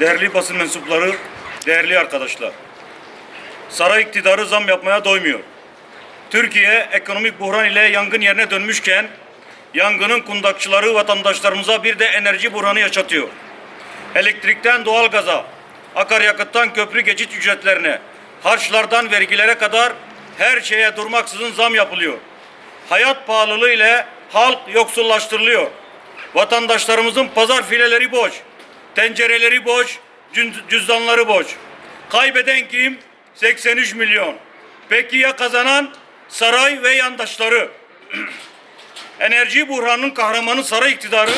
değerli basın mensupları, değerli arkadaşlar. Saray iktidarı zam yapmaya doymuyor. Türkiye ekonomik buhran ile yangın yerine dönmüşken yangının kundakçıları vatandaşlarımıza bir de enerji buhranı yaşatıyor. Elektrikten doğalgaza, akaryakıttan köprü geçit ücretlerine, harçlardan vergilere kadar her şeye durmaksızın zam yapılıyor. Hayat pahalılığı ile halk yoksullaştırılıyor. Vatandaşlarımızın pazar fileleri boş, tencereleri boş, cüz- cüzdanları boş. Kaybeden kim? 83 milyon. Peki ya kazanan? Saray ve yandaşları. Enerji buhranının kahramanı saray iktidarı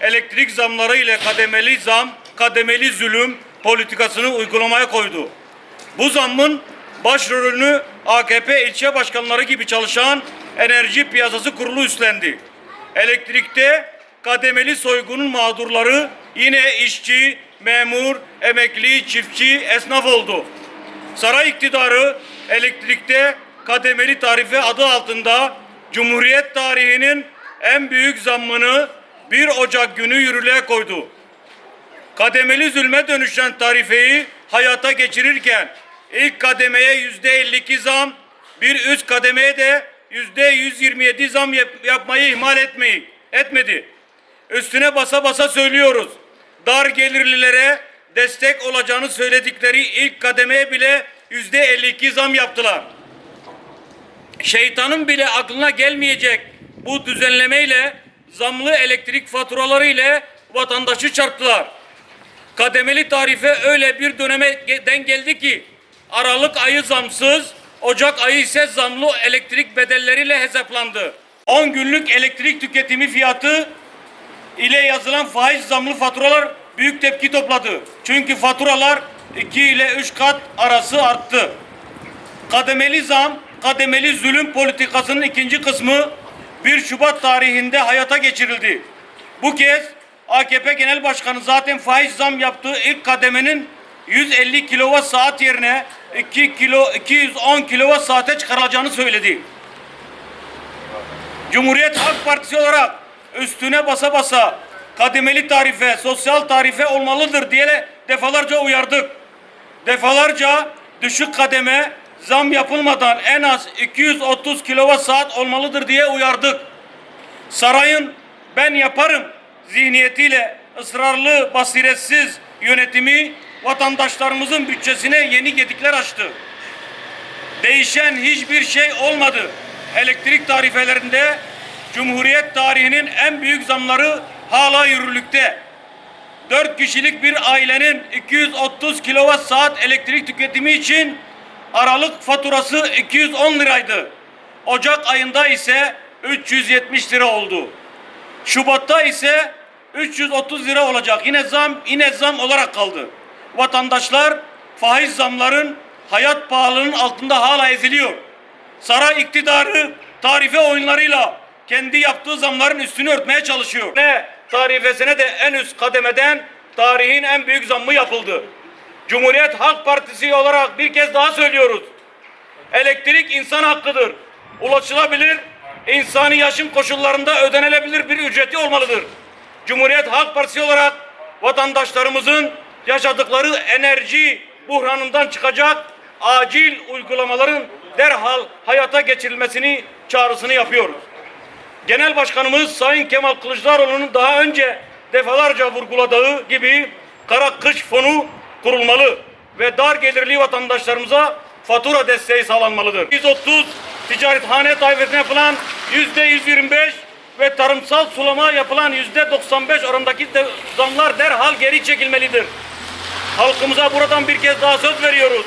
elektrik zamları ile kademeli zam, kademeli zulüm politikasını uygulamaya koydu. Bu zammın başrolünü AKP ilçe başkanları gibi çalışan Enerji Piyasası Kurulu üstlendi. Elektrikte kademeli soygunun mağdurları yine işçi, memur, emekli, çiftçi, esnaf oldu. Saray iktidarı elektrikte kademeli tarife adı altında Cumhuriyet tarihinin en büyük zammını 1 Ocak günü yürürlüğe koydu. Kademeli zulme dönüşen tarifeyi hayata geçirirken ilk kademeye yüzde 52 zam, bir üst kademeye de yüzde 127 zam yap- yapmayı ihmal etmeyi etmedi. Üstüne basa basa söylüyoruz. Dar gelirlilere destek olacağını söyledikleri ilk kademeye bile yüzde 52 zam yaptılar. Şeytanın bile aklına gelmeyecek bu düzenlemeyle zamlı elektrik faturaları ile vatandaşı çarptılar. Kademeli tarife öyle bir döneme denk geldi ki Aralık ayı zamsız, Ocak ayı ise zamlı elektrik bedelleriyle hesaplandı. 10 günlük elektrik tüketimi fiyatı ile yazılan faiz zamlı faturalar büyük tepki topladı. Çünkü faturalar 2 ile 3 kat arası arttı. Kademeli zam, kademeli zulüm politikasının ikinci kısmı 1 Şubat tarihinde hayata geçirildi. Bu kez AKP Genel Başkanı zaten faiz zam yaptığı ilk kademenin 150 kilowatt saat yerine 2 kilo 210 kilowatt saate çıkarılacağını söyledi. Cumhuriyet Halk Partisi olarak üstüne basa basa kademeli tarife, sosyal tarife olmalıdır diye defalarca uyardık. Defalarca düşük kademe zam yapılmadan en az 230 kilowatt saat olmalıdır diye uyardık. Sarayın ben yaparım zihniyetiyle ısrarlı, basiretsiz yönetimi vatandaşlarımızın bütçesine yeni gedikler açtı. Değişen hiçbir şey olmadı. Elektrik tarifelerinde Cumhuriyet tarihinin en büyük zamları hala yürürlükte. 4 kişilik bir ailenin 230 kilowatt saat elektrik tüketimi için Aralık faturası 210 liraydı. Ocak ayında ise 370 lira oldu. Şubat'ta ise 330 lira olacak. Yine zam yine zam olarak kaldı. Vatandaşlar faiz zamların hayat pahalılığının altında hala eziliyor. Saray iktidarı tarife oyunlarıyla kendi yaptığı zamların üstünü örtmeye çalışıyor. Ne tarifesine de en üst kademeden tarihin en büyük zammı yapıldı. Cumhuriyet Halk Partisi olarak bir kez daha söylüyoruz. Elektrik insan hakkıdır. Ulaşılabilir, insani yaşam koşullarında ödenilebilir bir ücreti olmalıdır. Cumhuriyet Halk Partisi olarak vatandaşlarımızın yaşadıkları enerji buhranından çıkacak acil uygulamaların derhal hayata geçirilmesini çağrısını yapıyoruz. Genel Başkanımız Sayın Kemal Kılıçdaroğlu'nun daha önce defalarca vurguladığı gibi kara kış fonu kurulmalı ve dar gelirli vatandaşlarımıza fatura desteği sağlanmalıdır. 130 ticarethane taifesine yapılan yüzde 125 ve tarımsal sulama yapılan yüzde 95 oranındaki de zamlar derhal geri çekilmelidir. Halkımıza buradan bir kez daha söz veriyoruz.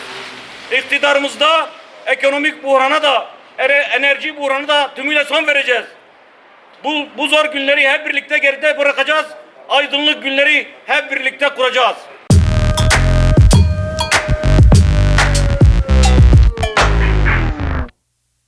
İktidarımızda ekonomik buhrana da enerji buhranı da tümüyle son vereceğiz. Bu, bu zor günleri hep birlikte geride bırakacağız. Aydınlık günleri hep birlikte kuracağız.